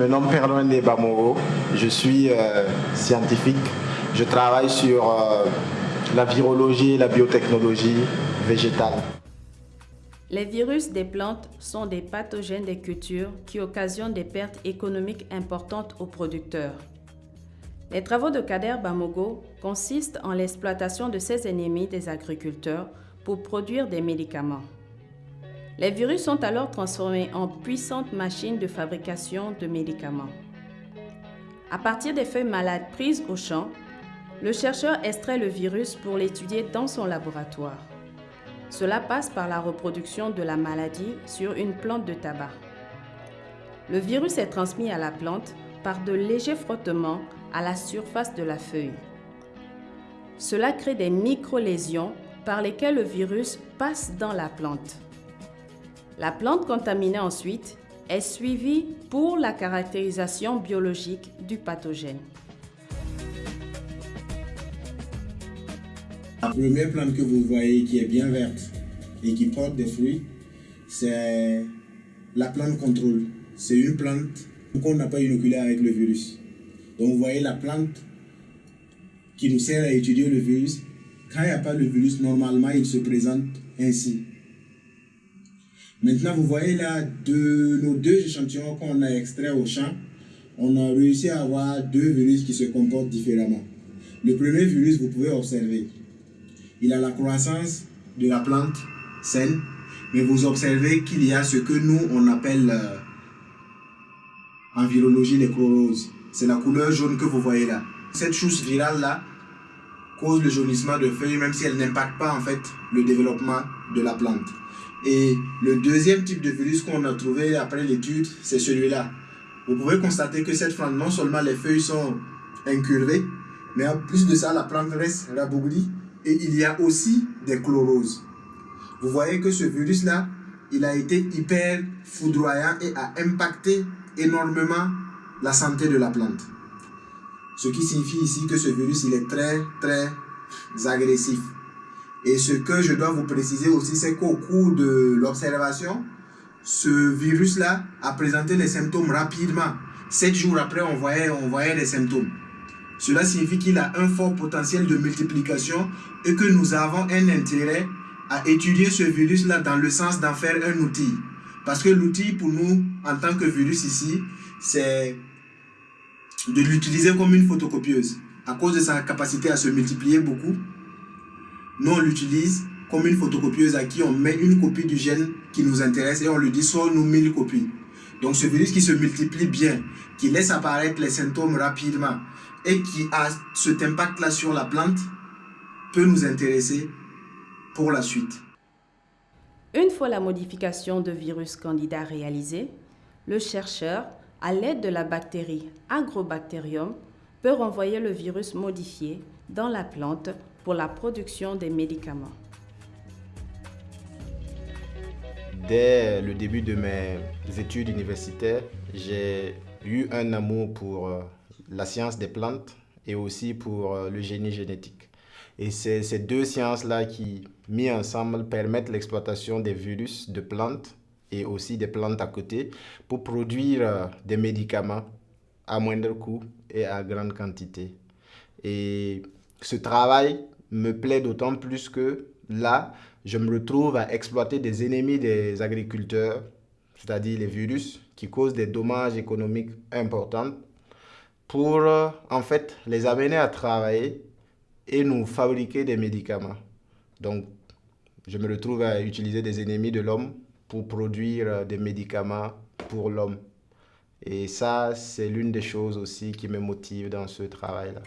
Me nomme Perloin Nebamoro, je suis euh, scientifique. Je travaille sur euh, la virologie et la biotechnologie végétale. Les virus des plantes sont des pathogènes des cultures qui occasionnent des pertes économiques importantes aux producteurs. Les travaux de Kader Bamogo consistent en l'exploitation de ces ennemis des agriculteurs pour produire des médicaments. Les virus sont alors transformés en puissantes machines de fabrication de médicaments. À partir des feuilles malades prises au champ, le chercheur extrait le virus pour l'étudier dans son laboratoire. Cela passe par la reproduction de la maladie sur une plante de tabac. Le virus est transmis à la plante par de légers frottements à la surface de la feuille. Cela crée des micro-lésions par lesquelles le virus passe dans la plante. La plante contaminée ensuite est suivie pour la caractérisation biologique du pathogène. La première plante que vous voyez qui est bien verte et qui porte des fruits, c'est la plante contrôle. C'est une plante qu'on n'a pas inoculée avec le virus. Donc vous voyez la plante qui nous sert à étudier le virus. Quand il n'y a pas le virus, normalement il se présente ainsi. Maintenant, vous voyez là, de nos deux échantillons qu'on a extraits au champ, on a réussi à avoir deux virus qui se comportent différemment. Le premier virus, vous pouvez observer, il a la croissance de la plante saine, mais vous observez qu'il y a ce que nous, on appelle euh, en virologie les chloroses. C'est la couleur jaune que vous voyez là. Cette chose virale là cause le jaunissement de feuilles, même si elle n'impacte pas en fait le développement de la plante. Et le deuxième type de virus qu'on a trouvé après l'étude, c'est celui-là. Vous pouvez constater que cette plante, non seulement les feuilles sont incurvées, mais en plus de ça, la plante reste rabougrie et il y a aussi des chloroses. Vous voyez que ce virus-là, il a été hyper foudroyant et a impacté énormément la santé de la plante. Ce qui signifie ici que ce virus, il est très, très agressif. Et ce que je dois vous préciser aussi, c'est qu'au cours de l'observation, ce virus-là a présenté les symptômes rapidement. Sept jours après, on voyait, on voyait les symptômes. Cela signifie qu'il a un fort potentiel de multiplication et que nous avons un intérêt à étudier ce virus-là dans le sens d'en faire un outil. Parce que l'outil pour nous, en tant que virus ici, c'est de l'utiliser comme une photocopieuse. À cause de sa capacité à se multiplier beaucoup, nous, on l'utilise comme une photocopieuse à qui on met une copie du gène qui nous intéresse et on lui dit soit nous 1000 copies. Donc ce virus qui se multiplie bien, qui laisse apparaître les symptômes rapidement et qui a cet impact-là sur la plante peut nous intéresser pour la suite. Une fois la modification de virus candidat réalisée, le chercheur, à l'aide de la bactérie Agrobacterium, peut renvoyer le virus modifié dans la plante pour la production des médicaments. Dès le début de mes études universitaires, j'ai eu un amour pour euh, la science des plantes et aussi pour euh, le génie génétique. Et c'est ces deux sciences-là qui, mis ensemble, permettent l'exploitation des virus de plantes et aussi des plantes à côté pour produire euh, des médicaments à moindre coût et à grande quantité. Et ce travail me plaît d'autant plus que là, je me retrouve à exploiter des ennemis des agriculteurs, c'est-à-dire les virus, qui causent des dommages économiques importants, pour en fait les amener à travailler et nous fabriquer des médicaments. Donc, je me retrouve à utiliser des ennemis de l'homme pour produire des médicaments pour l'homme. Et ça, c'est l'une des choses aussi qui me motive dans ce travail-là.